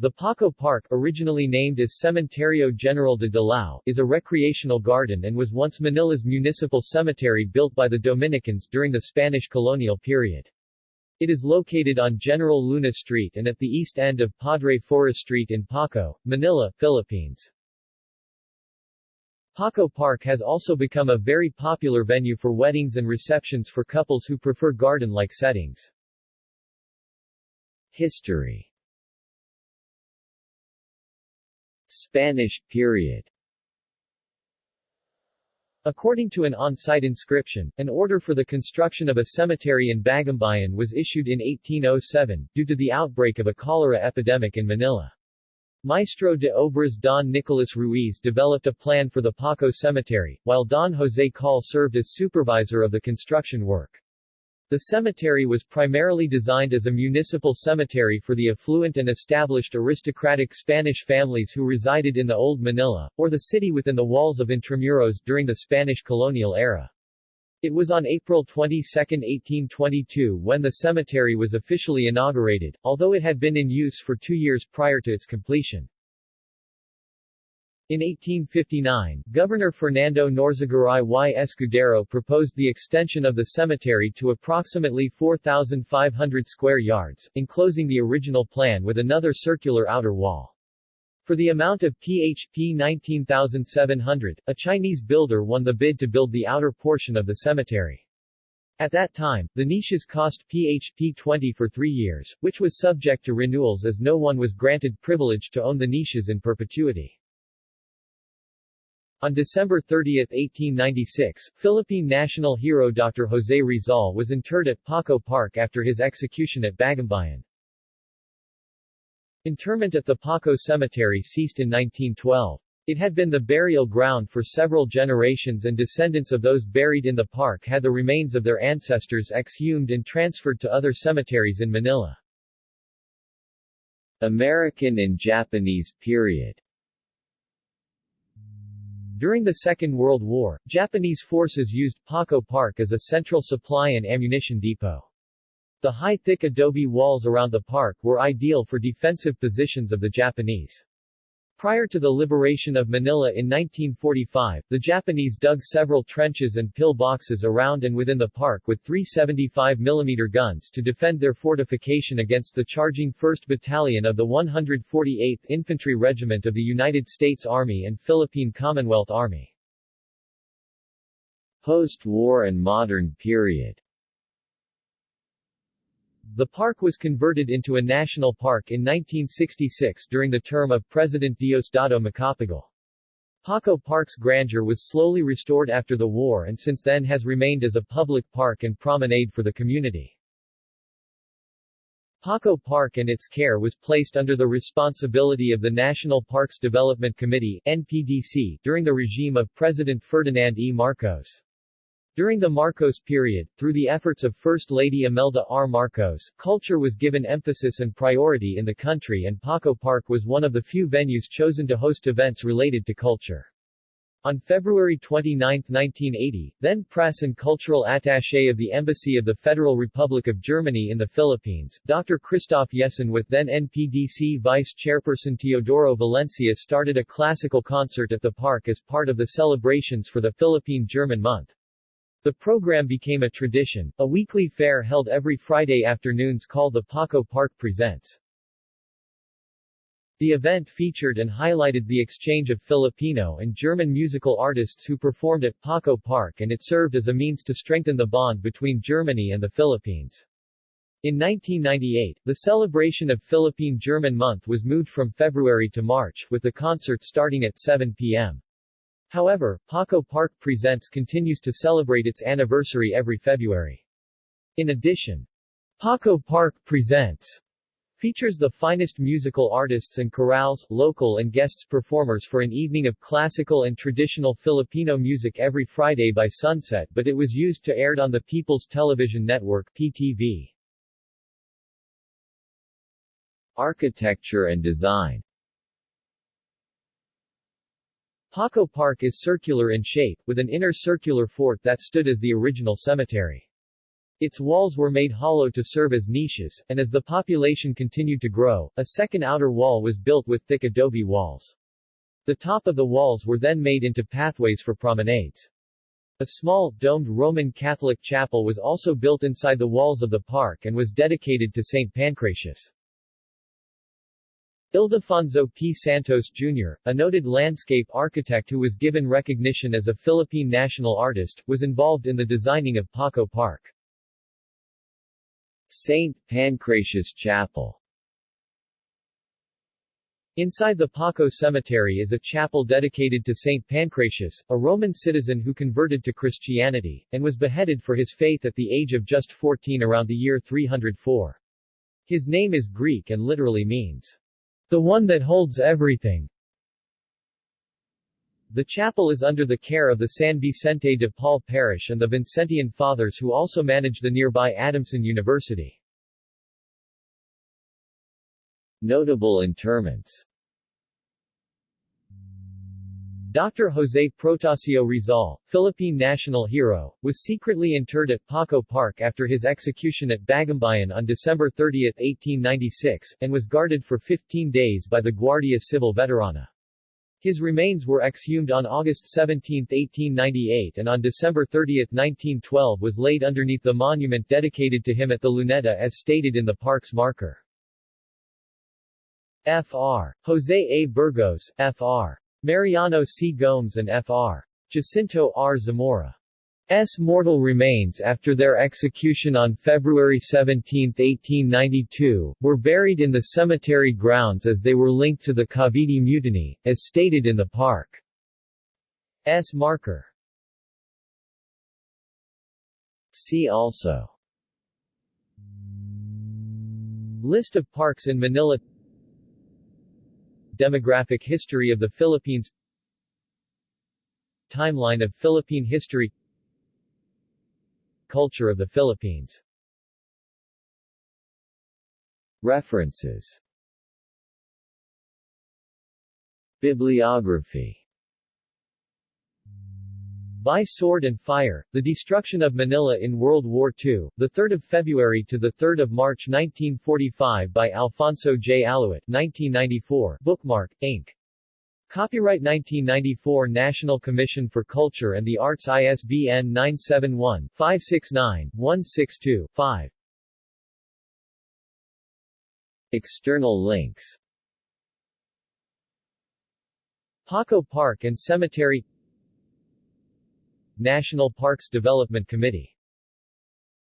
The Paco Park, originally named as Cementerio General de Dilao, is a recreational garden and was once Manila's municipal cemetery built by the Dominicans during the Spanish colonial period. It is located on General Luna Street and at the east end of Padre Flores Street in Paco, Manila, Philippines. Paco Park has also become a very popular venue for weddings and receptions for couples who prefer garden-like settings. History Spanish period According to an on-site inscription, an order for the construction of a cemetery in Bagumbayan was issued in 1807, due to the outbreak of a cholera epidemic in Manila. Maestro de Obras Don Nicolas Ruiz developed a plan for the Paco Cemetery, while Don Jose Call served as supervisor of the construction work. The cemetery was primarily designed as a municipal cemetery for the affluent and established aristocratic Spanish families who resided in the Old Manila, or the city within the walls of Intramuros during the Spanish colonial era. It was on April 22, 1822 when the cemetery was officially inaugurated, although it had been in use for two years prior to its completion. In 1859, Governor Fernando Norzagaray y Escudero proposed the extension of the cemetery to approximately 4,500 square yards, enclosing the original plan with another circular outer wall. For the amount of PHP 19,700, a Chinese builder won the bid to build the outer portion of the cemetery. At that time, the niches cost PHP 20 for three years, which was subject to renewals as no one was granted privilege to own the niches in perpetuity. On December 30, 1896, Philippine national hero Dr. Jose Rizal was interred at Paco Park after his execution at Bagumbayan. Interment at the Paco Cemetery ceased in 1912. It had been the burial ground for several generations and descendants of those buried in the park had the remains of their ancestors exhumed and transferred to other cemeteries in Manila. American and Japanese period during the Second World War, Japanese forces used Paco Park as a central supply and ammunition depot. The high thick adobe walls around the park were ideal for defensive positions of the Japanese. Prior to the liberation of Manila in 1945, the Japanese dug several trenches and pillboxes around and within the park with 375 mm guns to defend their fortification against the charging 1st Battalion of the 148th Infantry Regiment of the United States Army and Philippine Commonwealth Army. Post-war and modern period the park was converted into a national park in 1966 during the term of President Diosdado Macapagal. Paco Park's grandeur was slowly restored after the war and since then has remained as a public park and promenade for the community. Paco Park and its care was placed under the responsibility of the National Parks Development Committee NPDC during the regime of President Ferdinand E. Marcos. During the Marcos period, through the efforts of First Lady Imelda R. Marcos, culture was given emphasis and priority in the country and Paco Park was one of the few venues chosen to host events related to culture. On February 29, 1980, then press and cultural attaché of the Embassy of the Federal Republic of Germany in the Philippines, Dr. Christoph Jessen with then NPDC Vice Chairperson Teodoro Valencia started a classical concert at the park as part of the celebrations for the Philippine-German month. The program became a tradition, a weekly fair held every Friday afternoons called the Paco Park Presents. The event featured and highlighted the exchange of Filipino and German musical artists who performed at Paco Park and it served as a means to strengthen the bond between Germany and the Philippines. In 1998, the celebration of Philippine-German Month was moved from February to March, with the concert starting at 7 p.m. However, Paco Park Presents continues to celebrate its anniversary every February. In addition, Paco Park Presents features the finest musical artists and chorales, local and guests performers for an evening of classical and traditional Filipino music every Friday by sunset but it was used to aired on the People's Television Network PTV. Architecture and design Paco Park is circular in shape, with an inner circular fort that stood as the original cemetery. Its walls were made hollow to serve as niches, and as the population continued to grow, a second outer wall was built with thick adobe walls. The top of the walls were then made into pathways for promenades. A small, domed Roman Catholic chapel was also built inside the walls of the park and was dedicated to St. Pancratius. Ildefonso P. Santos Jr., a noted landscape architect who was given recognition as a Philippine national artist, was involved in the designing of Paco Park. St. Pancratius Chapel Inside the Paco Cemetery is a chapel dedicated to St. Pancratius, a Roman citizen who converted to Christianity, and was beheaded for his faith at the age of just 14 around the year 304. His name is Greek and literally means, the one that holds everything. The chapel is under the care of the San Vicente de Paul Parish and the Vincentian Fathers who also manage the nearby Adamson University. Notable interments Dr. Jose Protasio Rizal, Philippine national hero, was secretly interred at Paco Park after his execution at Bagumbayan on December 30, 1896, and was guarded for 15 days by the Guardia Civil Veterana. His remains were exhumed on August 17, 1898 and on December 30, 1912 was laid underneath the monument dedicated to him at the Luneta as stated in the park's marker. Fr. Jose A. Burgos, Fr. Mariano C. Gomes and Fr. Jacinto R. Zamora. S. mortal remains after their execution on February 17, 1892, were buried in the cemetery grounds as they were linked to the Cavite Mutiny, as stated in the park's marker. See also List of parks in Manila Demographic history of the Philippines. Timeline of Philippine history. Culture of the Philippines. References. Bibliography by Sword and Fire, The Destruction of Manila in World War II, 3 February to 3 March 1945 by Alfonso J. Aluit 1994, Bookmark, Inc. Copyright 1994 National Commission for Culture and the Arts ISBN 971-569-162-5 External links Paco Park and Cemetery National Parks Development Committee